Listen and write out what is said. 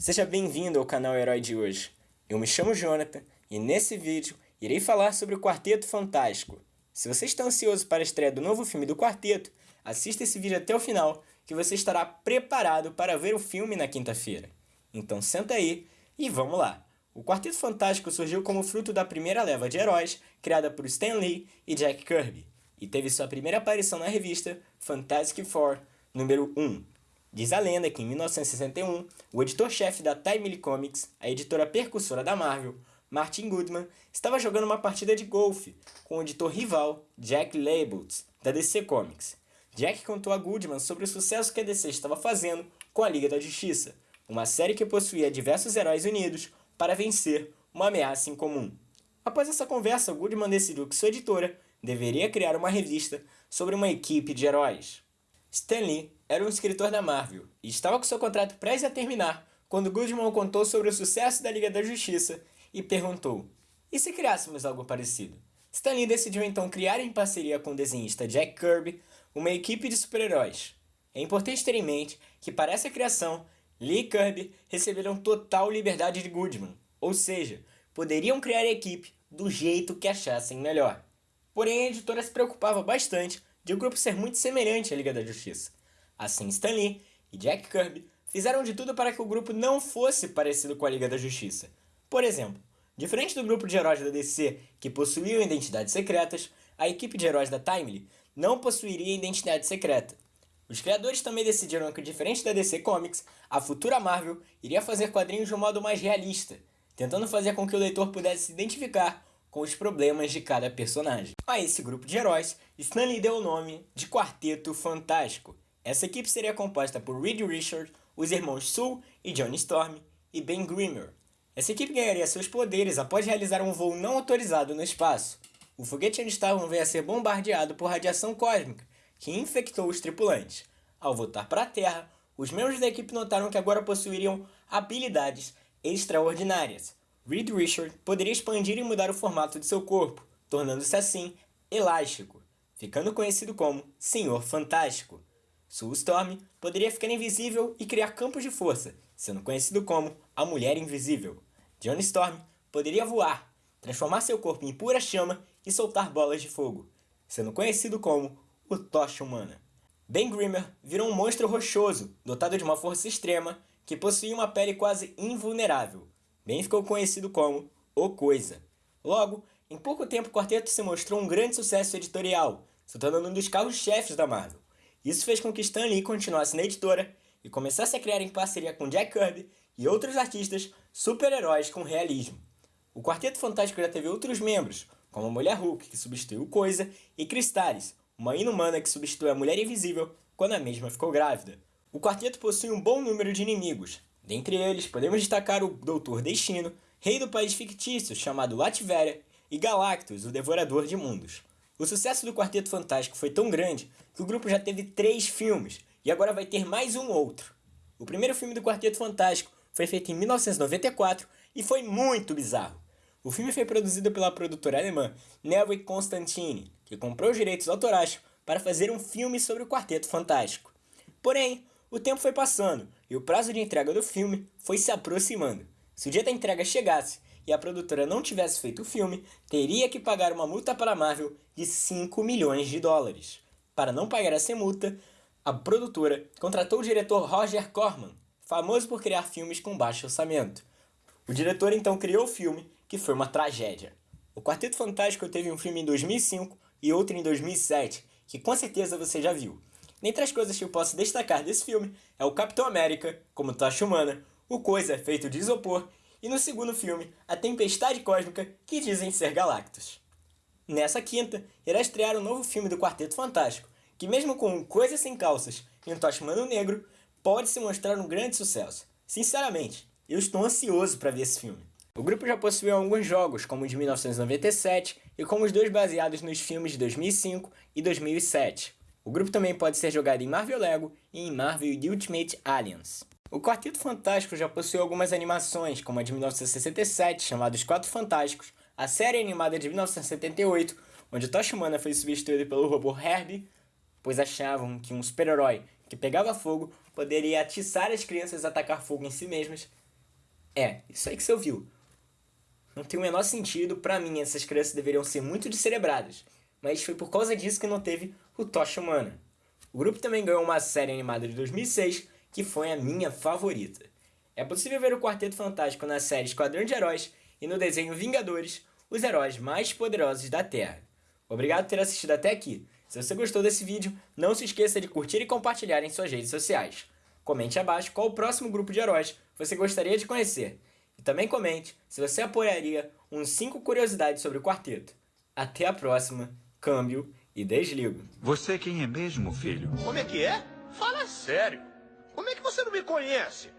Seja bem-vindo ao canal Herói de hoje. Eu me chamo Jonathan e nesse vídeo irei falar sobre o Quarteto Fantástico. Se você está ansioso para a estreia do novo filme do Quarteto, assista esse vídeo até o final que você estará preparado para ver o filme na quinta-feira. Então senta aí e vamos lá. O Quarteto Fantástico surgiu como fruto da primeira leva de heróis criada por Stan Lee e Jack Kirby e teve sua primeira aparição na revista Fantastic Four número 1, Diz a lenda que em 1961, o editor-chefe da Timely Comics, a editora percussora da Marvel, Martin Goodman, estava jogando uma partida de golfe com o editor rival Jack Labels, da DC Comics. Jack contou a Goodman sobre o sucesso que a DC estava fazendo com a Liga da Justiça, uma série que possuía diversos heróis unidos para vencer uma ameaça em comum. Após essa conversa, Goodman decidiu que sua editora deveria criar uma revista sobre uma equipe de heróis. Stan Lee era um escritor da Marvel e estava com seu contrato prestes a terminar quando Goodman contou sobre o sucesso da Liga da Justiça e perguntou: e se criássemos algo parecido? Stan Lee decidiu então criar em parceria com o desenhista Jack Kirby uma equipe de super-heróis. É importante ter em mente que para essa criação, Lee e Kirby receberam total liberdade de Goodman, ou seja, poderiam criar a equipe do jeito que achassem melhor. Porém, a editora se preocupava bastante de o grupo ser muito semelhante à Liga da Justiça. Assim, Stan Lee e Jack Kirby fizeram de tudo para que o grupo não fosse parecido com a Liga da Justiça. Por exemplo, diferente do grupo de heróis da DC que possuíam identidades secretas, a equipe de heróis da Timely não possuiria identidade secreta. Os criadores também decidiram que, diferente da DC Comics, a futura Marvel iria fazer quadrinhos de um modo mais realista, tentando fazer com que o leitor pudesse se identificar com os problemas de cada personagem. A esse grupo de heróis, Stan Lee deu o nome de Quarteto Fantástico. Essa equipe seria composta por Reed Richards, os irmãos Sue e Johnny Storm e Ben Grimmer. Essa equipe ganharia seus poderes após realizar um voo não autorizado no espaço. O foguete onde estavam veio a ser bombardeado por radiação cósmica, que infectou os tripulantes. Ao voltar para a Terra, os membros da equipe notaram que agora possuiriam habilidades extraordinárias, Reed Richard poderia expandir e mudar o formato de seu corpo, tornando-se assim elástico, ficando conhecido como Senhor Fantástico. Sue Storm poderia ficar invisível e criar campos de força, sendo conhecido como a Mulher Invisível. Johnny Storm poderia voar, transformar seu corpo em pura chama e soltar bolas de fogo, sendo conhecido como o Tocha Humana. Ben Grimmer virou um monstro rochoso, dotado de uma força extrema, que possuía uma pele quase invulnerável, bem ficou conhecido como O Coisa. Logo, em pouco tempo o quarteto se mostrou um grande sucesso editorial, se tornando um dos carros-chefes da Marvel. Isso fez com que Stan Lee continuasse na editora e começasse a criar em parceria com Jack Kirby e outros artistas super-heróis com realismo. O Quarteto Fantástico já teve outros membros, como a Mulher Hulk, que substituiu Coisa, e Cristales, uma inumana que substitui a Mulher Invisível quando a mesma ficou grávida. O quarteto possui um bom número de inimigos, Dentre eles, podemos destacar o Doutor Destino, rei do país fictício chamado Latveria, e Galactus, o Devorador de Mundos. O sucesso do Quarteto Fantástico foi tão grande que o grupo já teve três filmes, e agora vai ter mais um outro. O primeiro filme do Quarteto Fantástico foi feito em 1994 e foi muito bizarro. O filme foi produzido pela produtora alemã Nelvik Constantine, que comprou os direitos autorais para fazer um filme sobre o Quarteto Fantástico. Porém, o tempo foi passando e o prazo de entrega do filme foi se aproximando. Se o dia da entrega chegasse e a produtora não tivesse feito o filme, teria que pagar uma multa para a Marvel de 5 milhões de dólares. Para não pagar essa multa, a produtora contratou o diretor Roger Corman, famoso por criar filmes com baixo orçamento. O diretor então criou o filme, que foi uma tragédia. O Quarteto Fantástico teve um filme em 2005 e outro em 2007, que com certeza você já viu. Dentre as coisas que eu posso destacar desse filme é o Capitão América, como tocha humana, o Coisa feito de isopor, e no segundo filme, a Tempestade Cósmica, que dizem ser Galactus. Nessa quinta, irá estrear um novo filme do Quarteto Fantástico, que mesmo com Coisa Sem Calças e um Tocha Humano Negro, pode se mostrar um grande sucesso. Sinceramente, eu estou ansioso para ver esse filme. O grupo já possuiu alguns jogos, como o de 1997 e como os dois baseados nos filmes de 2005 e 2007. O grupo também pode ser jogado em Marvel Lego e em Marvel Ultimate Alliance. O Quarteto Fantástico já possui algumas animações, como a de 1967, chamada Os Quatro Fantásticos, a série animada de 1978, onde Tocha Humana foi substituído pelo robô Herbie, pois achavam que um super-herói que pegava fogo poderia atiçar as crianças a atacar fogo em si mesmas. É, isso aí que você ouviu. Não tem o menor sentido, pra mim essas crianças deveriam ser muito descerebradas, mas foi por causa disso que não teve o Tocha Humana. O grupo também ganhou uma série animada de 2006, que foi a minha favorita. É possível ver o Quarteto Fantástico na série Esquadrão de Heróis e no desenho Vingadores, os heróis mais poderosos da Terra. Obrigado por ter assistido até aqui. Se você gostou desse vídeo, não se esqueça de curtir e compartilhar em suas redes sociais. Comente abaixo qual o próximo grupo de heróis você gostaria de conhecer. E também comente se você apoiaria uns 5 curiosidades sobre o quarteto. Até a próxima, câmbio e desligo. Você quem é mesmo, filho? Como é que é? Fala sério. Como é que você não me conhece?